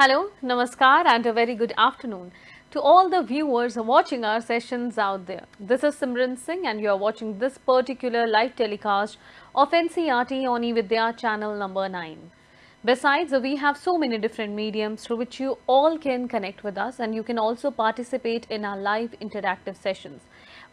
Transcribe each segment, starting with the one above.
Hello, Namaskar and a very good afternoon to all the viewers watching our sessions out there. This is Simran Singh and you are watching this particular live telecast of NCERT on eVidya channel number 9. Besides, we have so many different mediums through which you all can connect with us and you can also participate in our live interactive sessions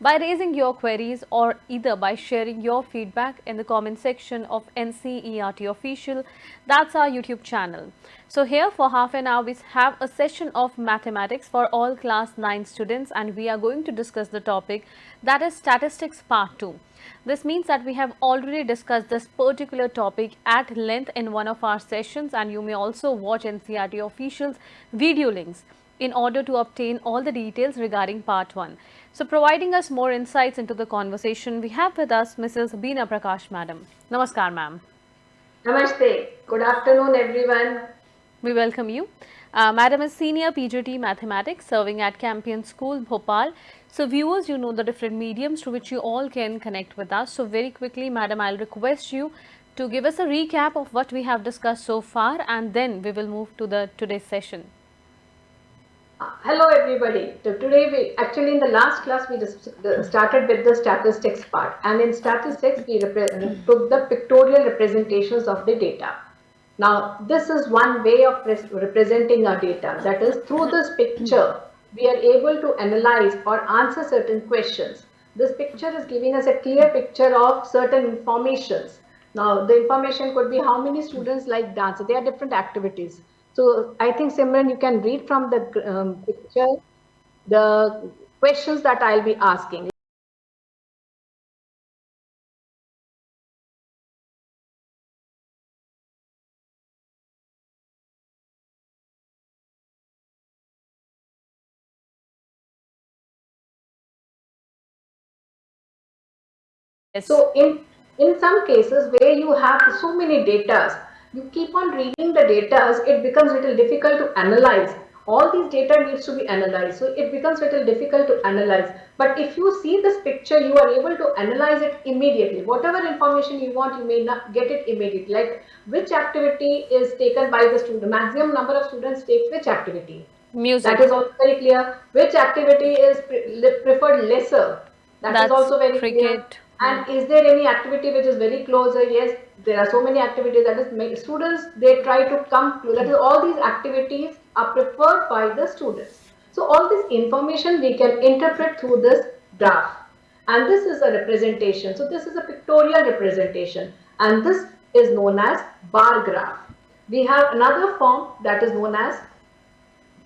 by raising your queries or either by sharing your feedback in the comment section of NCERT official that's our YouTube channel. So here for half an hour we have a session of mathematics for all class 9 students and we are going to discuss the topic that is statistics part 2. This means that we have already discussed this particular topic at length in one of our sessions and you may also watch NCERT officials video links in order to obtain all the details regarding part 1. So, providing us more insights into the conversation, we have with us Mrs. Beena Prakash Madam. Namaskar ma'am. Namaste. Good afternoon everyone. We welcome you. Uh, Madam is Senior PGT Mathematics serving at Campion School, Bhopal. So, viewers, you know the different mediums to which you all can connect with us. So, very quickly, Madam, I'll request you to give us a recap of what we have discussed so far and then we will move to the today's session. Uh, hello everybody. Today we actually in the last class we just started with the statistics part and in statistics we took the pictorial representations of the data. Now this is one way of representing our data that is through this picture we are able to analyze or answer certain questions. This picture is giving us a clear picture of certain informations. Now the information could be how many students like dance. There are different activities so I think Simran, you can read from the um, picture the questions that I'll be asking. So in, in some cases where you have so many data, you keep on reading the data, it becomes little difficult to analyze. All these data needs to be analyzed. So it becomes little difficult to analyze. But if you see this picture, you are able to analyze it immediately. Whatever information you want, you may not get it immediately. Like which activity is taken by the student. Maximum number of students take which activity. Music. That is also very clear. Which activity is pre preferred lesser. That That's is also very cricket. clear. And is there any activity which is very closer? Uh, yes, there are so many activities that is students they try to come to that is all these activities are preferred by the students. So all this information we can interpret through this graph and this is a representation. So this is a pictorial representation and this is known as bar graph. We have another form that is known as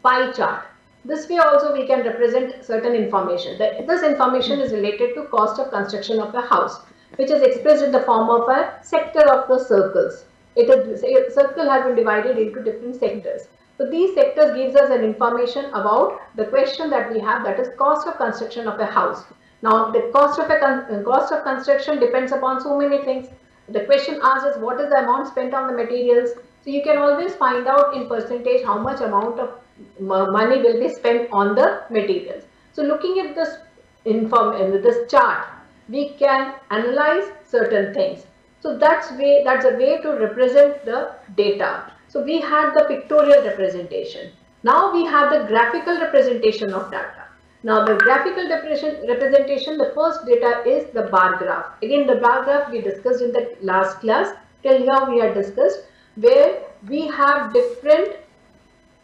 pie chart. This way also we can represent certain information. This information is related to cost of construction of a house which is expressed in the form of a sector of the circles. It is, a circle has been divided into different sectors. So these sectors gives us an information about the question that we have that is cost of construction of a house. Now the cost of a cost of construction depends upon so many things. The question asks us what is the amount spent on the materials. So you can always find out in percentage how much amount of money will be spent on the materials. So looking at this inform uh, this chart, we can analyze certain things. So that's way that's a way to represent the data. So we had the pictorial representation. Now we have the graphical representation of data. Now the graphical representation, the first data is the bar graph. Again the bar graph we discussed in the last class. Till now we had discussed where we have different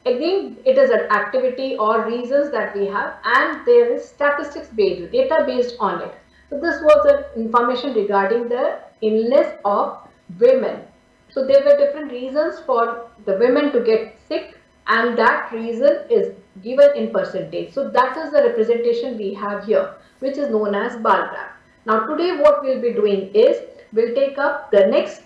again it is an activity or reasons that we have and there is statistics based data based on it so this was the information regarding the illness of women. So there were different reasons for the women to get sick and that reason is given in percentage. So that is the representation we have here which is known as bar graph. Now today what we'll be doing is we'll take up the next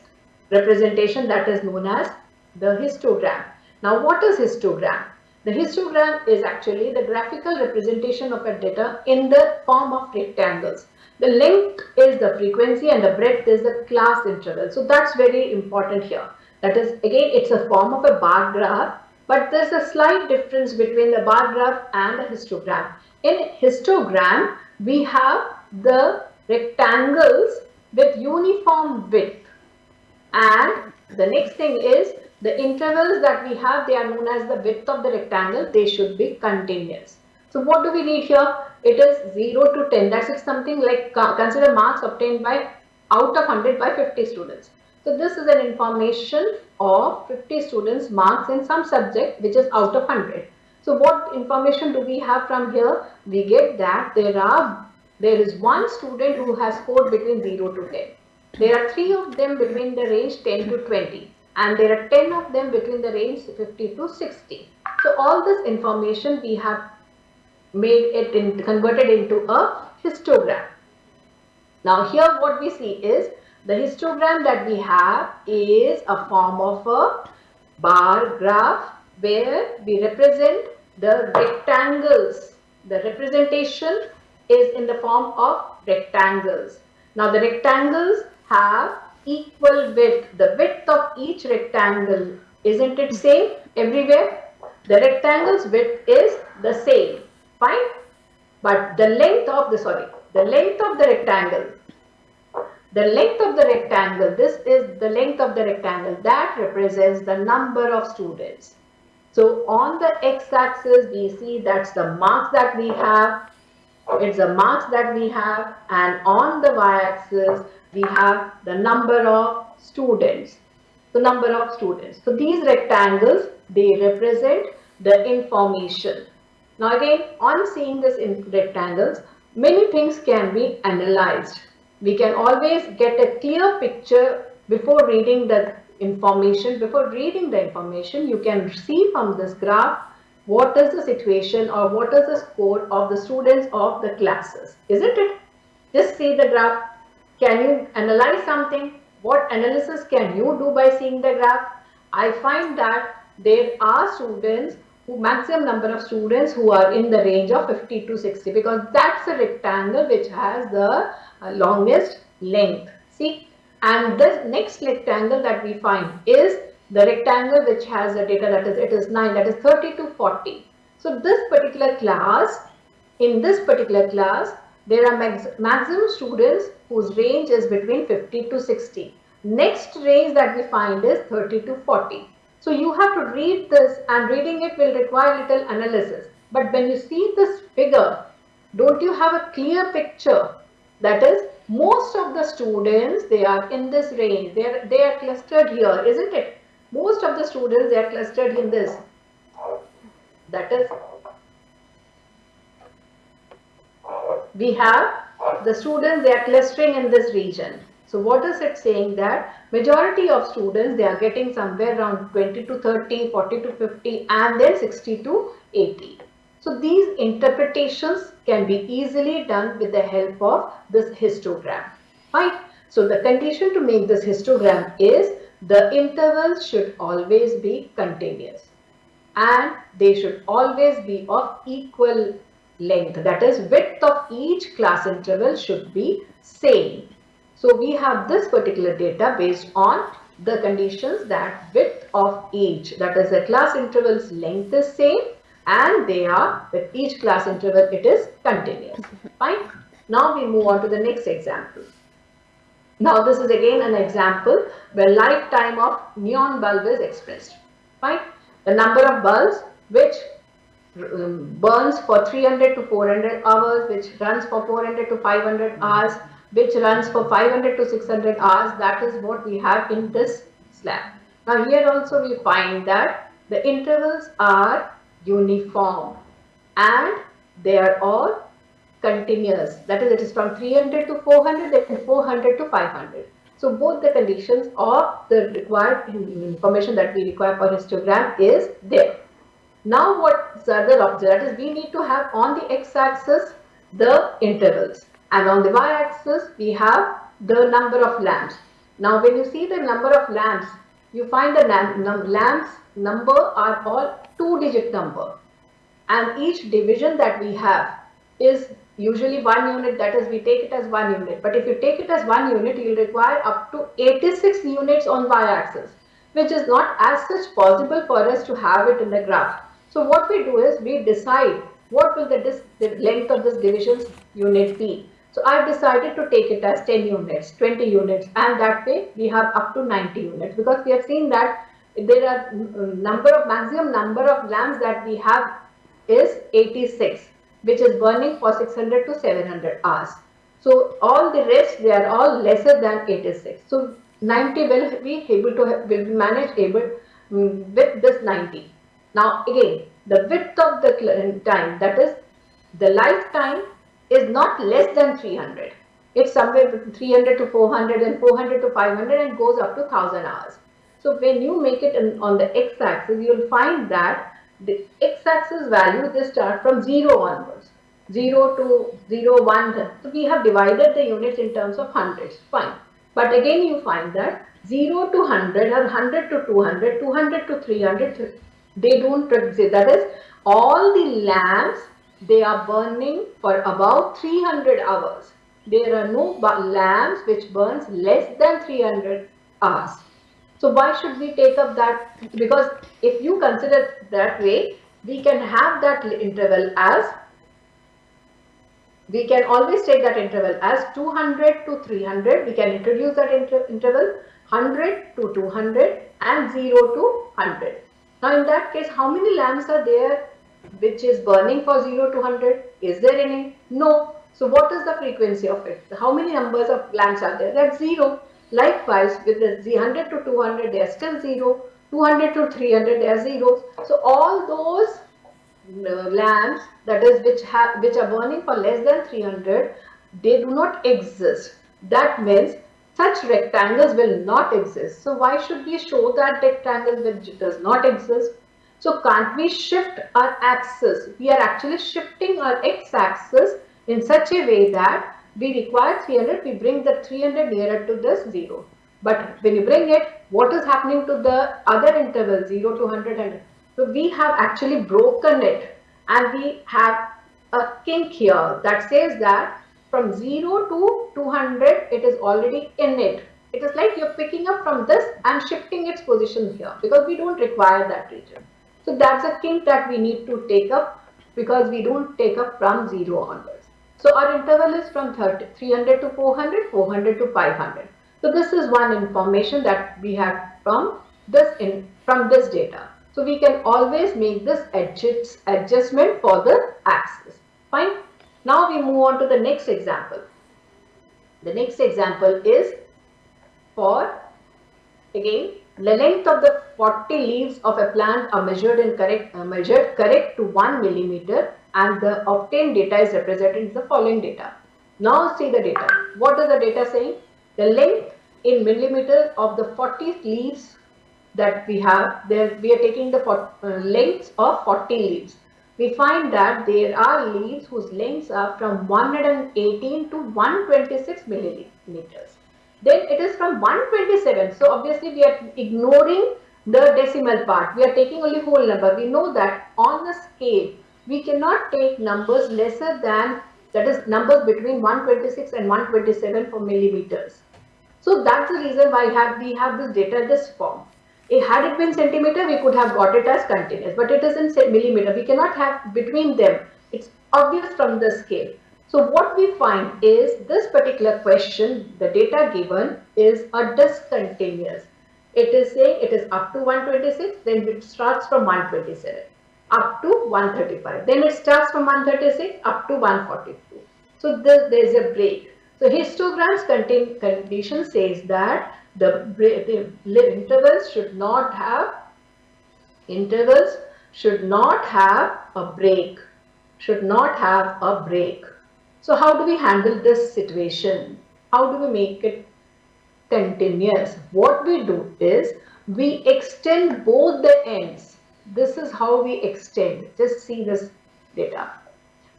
representation that is known as the histogram. Now what is histogram? The histogram is actually the graphical representation of a data in the form of rectangles. The length is the frequency and the breadth is the class interval. So that's very important here. That is again it's a form of a bar graph but there's a slight difference between the bar graph and the histogram. In histogram we have the rectangles with uniform width and the next thing is the intervals that we have, they are known as the width of the rectangle. They should be continuous. So what do we need here? It is 0 to 10. That's something like consider marks obtained by out of 100 by 50 students. So this is an information of 50 students marks in some subject which is out of 100. So what information do we have from here? We get that there are there is one student who has scored between 0 to 10. There are three of them between the range 10 to 20 and there are 10 of them between the range 50 to 60. So all this information we have made it in, converted into a histogram. Now here what we see is the histogram that we have is a form of a bar graph where we represent the rectangles. The representation is in the form of rectangles. Now the rectangles have equal width. The width of each rectangle, isn't it same everywhere? The rectangle's width is the same, fine? But the length of the, sorry, the length of the rectangle the length of the rectangle, this is the length of the rectangle that represents the number of students. So on the x-axis, we see that's the marks that we have. It's the marks that we have. And on the y-axis, we have the number of students. The number of students. So these rectangles, they represent the information. Now again, on seeing this in rectangles, many things can be analyzed we can always get a clear picture before reading the information. Before reading the information, you can see from this graph what is the situation or what is the score of the students of the classes. Isn't it? Just see the graph. Can you analyze something? What analysis can you do by seeing the graph? I find that there are students who maximum number of students who are in the range of 50 to 60 because that's a rectangle which has the uh, longest length. See, and this next rectangle that we find is the rectangle which has the data that is it is 9 that is 30 to 40. So this particular class, in this particular class, there are max maximum students whose range is between 50 to 60. Next range that we find is 30 to 40. So you have to read this and reading it will require little analysis. But when you see this figure, don't you have a clear picture that is, most of the students, they are in this range. They are, they are clustered here, isn't it? Most of the students, they are clustered in this. That is, we have the students, they are clustering in this region. So what is it saying that majority of students, they are getting somewhere around 20 to 30, 40 to 50 and then 60 to 80. So these interpretations can be easily done with the help of this histogram. Right? So the condition to make this histogram is the intervals should always be continuous and they should always be of equal length. That is width of each class interval should be same. So we have this particular data based on the conditions that width of each that is the class interval's length is same and they are with each class interval it is continuous. Fine. Now we move on to the next example. Now this is again an example where lifetime of neon bulb is expressed. Fine. The number of bulbs which burns for 300 to 400 hours, which runs for 400 to 500 mm-hmm. hours, which runs for 500 to 600 hours. That is what we have in this slab. Now here also we find that the intervals are uniform and they are all continuous. That is, it is from 300 to 400, then 400 to 500. So both the conditions of the required information that we require for histogram is there. Now what object that is we need to have on the x-axis the intervals and on the y-axis we have the number of lamps. Now when you see the number of lamps you find the lamps number are all two digit number and each division that we have is usually one unit that is we take it as one unit but if you take it as one unit you will require up to 86 units on y-axis which is not as such possible for us to have it in the graph. So what we do is we decide what will the, the length of this division's unit be. So I've decided to take it as 10 units, 20 units and that way we have up to 90 units because we have seen that there are number of maximum number of lamps that we have is 86 which is burning for 600 to 700 hours. So all the rest they are all lesser than 86. So 90 will be able to will be managed able um, with this 90. Now again the width of the uh, time that is the lifetime is not less than 300. It's somewhere between 300 to 400 and 400 to 500 and goes up to 1000 hours. So when you make it in, on the x-axis, you'll find that the x-axis value, they start from 0 onwards. 0 to 0, 1. So we have divided the units in terms of hundreds. Fine. But again you find that 0 to 100 or 100 to 200, 200 to 300, they don't exist. That is, all the lamps, they are burning for about 300 hours. There are no lamps which burns less than 300 hours. So why should we take up that? Because if you consider that way, we can have that interval as, we can always take that interval as 200 to 300. We can introduce that inter interval 100 to 200 and 0 to 100. Now in that case, how many lamps are there which is burning for 0 to 100? Is there any? No. So what is the frequency of it? How many numbers of lamps are there? That's 0. Likewise, with the 100 to 200, they are still 0. 200 to 300, they are zeros. So all those uh, lamps, that is, which have which are burning for less than 300, they do not exist. That means such rectangles will not exist. So why should we show that rectangle which does not exist? So can't we shift our axis? We are actually shifting our x-axis in such a way that we require 300, we bring the 300 nearer to this 0. But when you bring it, what is happening to the other interval 0 to 100? And, so we have actually broken it and we have a kink here that says that from 0 to 200, it is already in it. It is like you're picking up from this and shifting its position here because we don't require that region. So that's a kink that we need to take up because we don't take up from 0 onwards. So our interval is from 30, 300 to 400, 400 to 500. So this is one information that we have from this in from this data. So we can always make this adjust, adjustment for the axis. Fine. Now we move on to the next example. The next example is for again the length of the 40 leaves of a plant are measured and correct uh, measured correct to 1 millimeter and the obtained data is represented in the following data. Now see the data. What is the data saying? The length in millimeter of the 40 leaves that we have, there we are taking the uh, lengths of 40 leaves. We find that there are leaves whose lengths are from 118 to 126 millimeters. Then it is from 127. So obviously we are ignoring the decimal part. We are taking only whole number. We know that on the scale we cannot take numbers lesser than that is numbers between 126 and 127 for millimeters. So that's the reason why have, we have this data this form. Had it been centimeter, we could have got it as continuous, but it is in millimeter. We cannot have between them. It's obvious from the scale. So what we find is this particular question, the data given is a discontinuous. It is saying it is up to 126, then it starts from 127 up to 135. Then it starts from 136 up to 142. So there is a break. So histogram's contain, condition says that the, the intervals should not have intervals should not have a break should not have a break so how do we handle this situation how do we make it continuous what we do is we extend both the ends this is how we extend. Just see this data.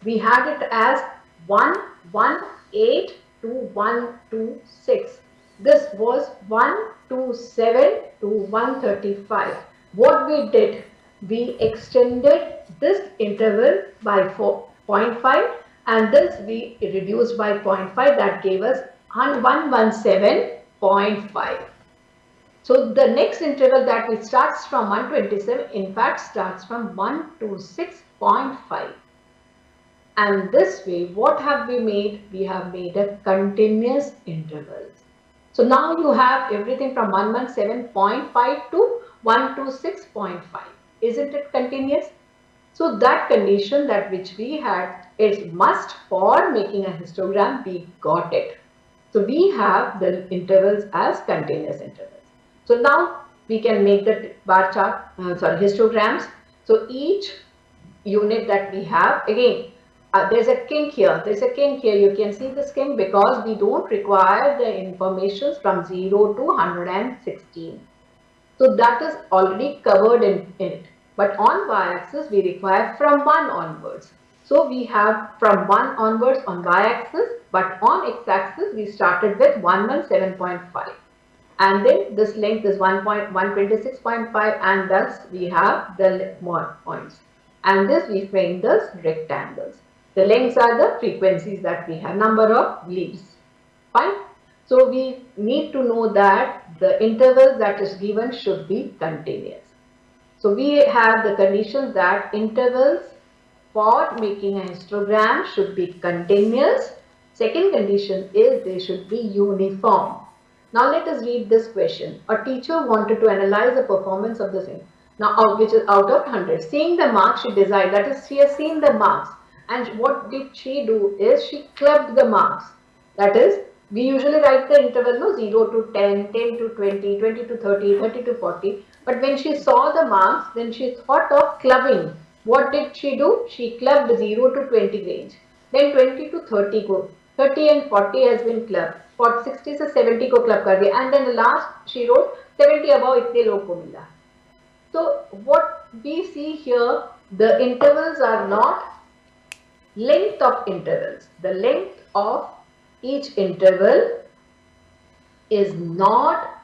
We had it as 1, 1, 8 to 1, 2, 6. This was 1, 2, 7 to 135. What we did, we extended this interval by 4, 0.5 and this we reduced by 0.5 that gave us 117.5. So the next interval that we starts from 127 in fact starts from 1 to 6.5. And this way what have we made? We have made a continuous interval. So now you have everything from 117.5 to 1 to 6.5. Isn't it continuous? So that condition that which we had is must for making a histogram, we got it. So we have the intervals as continuous intervals. So now we can make the bar chart, uh, sorry, histograms. So each unit that we have, again, uh, there's a kink here, there's a kink here, you can see this kink because we don't require the information from 0 to 116. So that is already covered in, in it. But on y-axis, we require from 1 onwards. So we have from 1 onwards on y-axis, but on x-axis, we started with 117.5. And then this length is 1.126.5 and thus we have the more points. And this we frame as rectangles. The lengths are the frequencies that we have, number of leaves. Fine. So we need to know that the interval that is given should be continuous. So we have the conditions that intervals for making a histogram should be continuous. Second condition is they should be uniform. Now let us read this question. A teacher wanted to analyze the performance of the same. Now which is out of 100. Seeing the marks she desired, that is she has seen the marks and what did she do is she clubbed the marks. That is, we usually write the interval no 0 to 10, 10 to 20, 20 to 30, 30 to 40. But when she saw the marks, then she thought of clubbing. What did she do? She clubbed 0 to 20 range. Then 20 to 30 go. 30 and 40 has been clubbed. For 60 से 70 को club कर दिया. And then the last she wrote 70 above इतने लोग को मिला. So what we see here, the intervals are not length of intervals. The length of each interval is not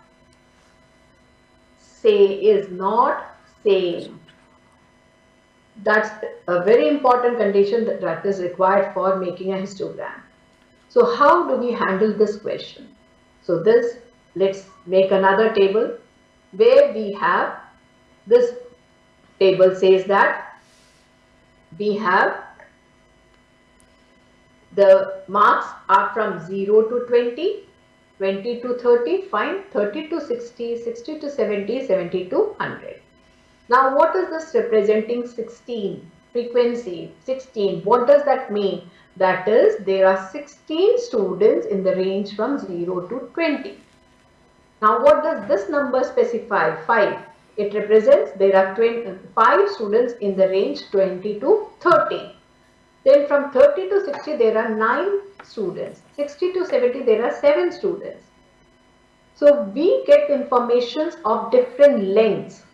say is not same. That's a very important condition that, that is required for making a histogram. So how do we handle this question? So this, let's make another table where we have this table says that we have the marks are from 0 to 20, 20 to 30, fine, 30 to 60, 60 to 70, 70 to 100. Now what is this representing 16? Frequency 16. What does that mean? That is there are 16 students in the range from 0 to 20. Now what does this number specify? 5. It represents there are 20, 5 students in the range 20 to 30. Then from 30 to 60, there are 9 students. 60 to 70, there are 7 students. So we get informations of different lengths.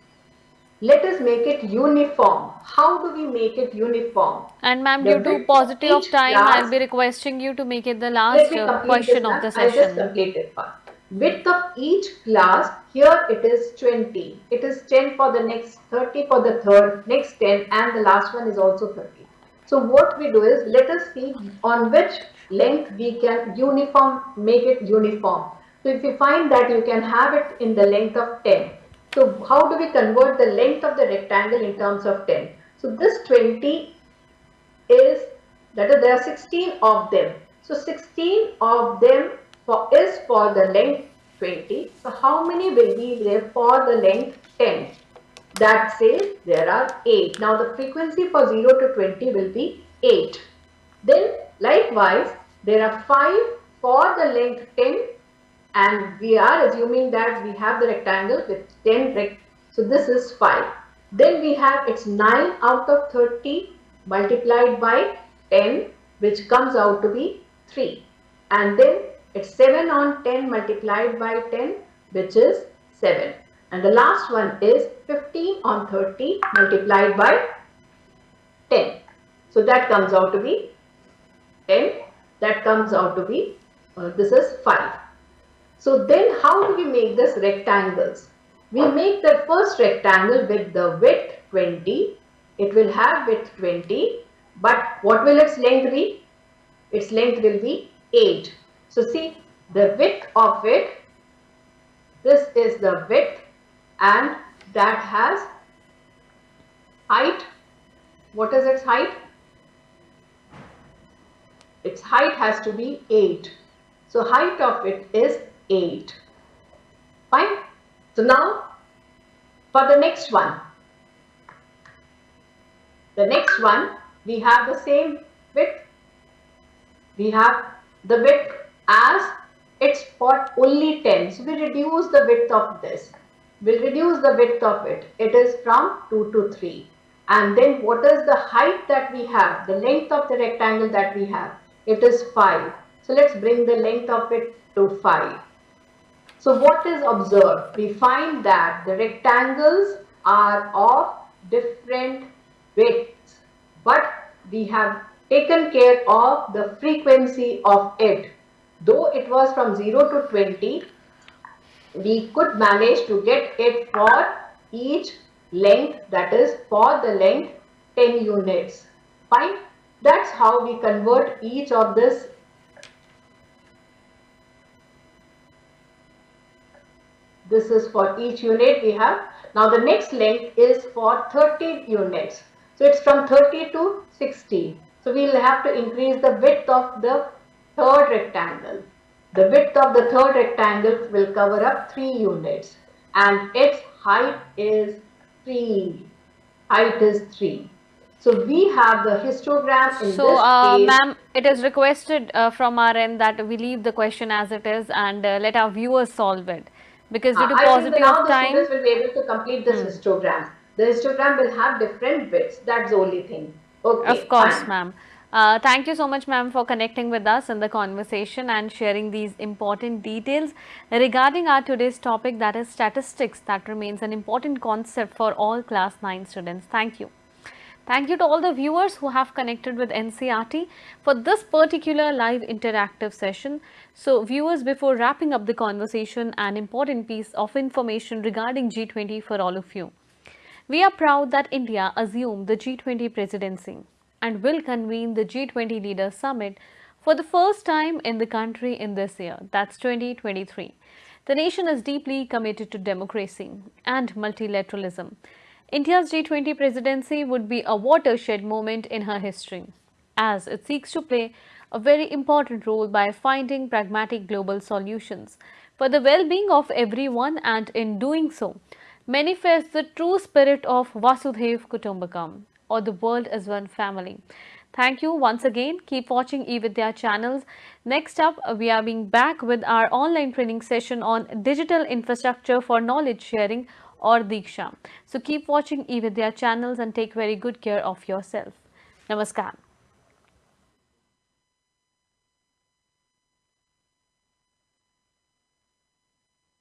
Let us make it uniform. How do we make it uniform? And ma'am, due to paucity of time, I'll be requesting you to make it the last uh, question of the session. I'll just complete it first. Width of each class, here it is 20. It is 10 for the next, 30 for the third, next 10 and the last one is also 30. So what we do is let us see on which length we can uniform, make it uniform. So if you find that you can have it in the length of 10. So how do we convert the length of the rectangle in terms of 10? So this 20 is, that is there are 16 of them. So 16 of them for, is for the length 20. So how many will be there for the length 10? That says there are 8. Now the frequency for 0 to 20 will be 8. Then likewise there are 5 for the length 10 and we are assuming that we have the rectangle with 10 rect so this is 5. Then we have it's 9 out of 30 multiplied by 10 which comes out to be 3 and then it's 7 on 10 multiplied by 10 which is 7 and the last one is 15 on 30 multiplied by 10. So that comes out to be 10. That comes out to be, uh, this is 5. So then how do we make this rectangles? We make the first rectangle with the width 20. It will have width 20. But what will its length be? Its length will be 8. So see the width of it. This is the width and that has height. What is its height? Its height has to be 8. So height of it is 8. Fine. So now For the next one, the next one, we have the same width. We have the width as it's for only 10. So we reduce the width of this. We'll reduce the width of it. It is from 2 to 3. And then what is the height that we have? The length of the rectangle that we have? It is 5. So let's bring the length of it to 5. So what is observed? We find that the rectangles are of different widths, but we have taken care of the frequency of it. Though it was from 0 to 20, we could manage to get it for each length that is for the length 10 units. Fine. That's how we convert each of this This is for each unit we have. Now the next length is for 30 units. So it's from 30 to 60. So we'll have to increase the width of the third rectangle. The width of the third rectangle will cover up 3 units and its height is 3. Height is 3. So we have the histogram in so, this uh, case. ma'am, it is requested uh, from our end that we leave the question as it is and uh, let our viewers solve it because due to Uh, I paucity think now of the time. students will be able to complete this histogram. The histogram will have different bits. That's the only thing. Okay. Of course, ma'am. Uh, thank you so much, ma'am, for connecting with us in the conversation and sharing these important details regarding our today's topic that is statistics that remains an important concept for all class 9 students. Thank you. Thank you to all the viewers who have connected with NCERT for this particular live interactive session. So viewers, before wrapping up the conversation, an important piece of information regarding G20 for all of you. We are proud that India assumed the G20 presidency and will convene the G20 Leaders Summit for the first time in the country in this year, that's 2023. The nation is deeply committed to democracy and multilateralism. India's G20 presidency would be a watershed moment in her history, as it seeks to play a very important role by finding pragmatic global solutions for the well-being of everyone and in doing so, manifests the true spirit of Vasudhaiv Kutumbakam or the world as one family. Thank you once again. Keep watching eVidya channels. Next up, we are being back with our online training session on digital infrastructure for knowledge sharing or Diksha. So keep watching eVidya channels and take very good care of yourself. Namaskar.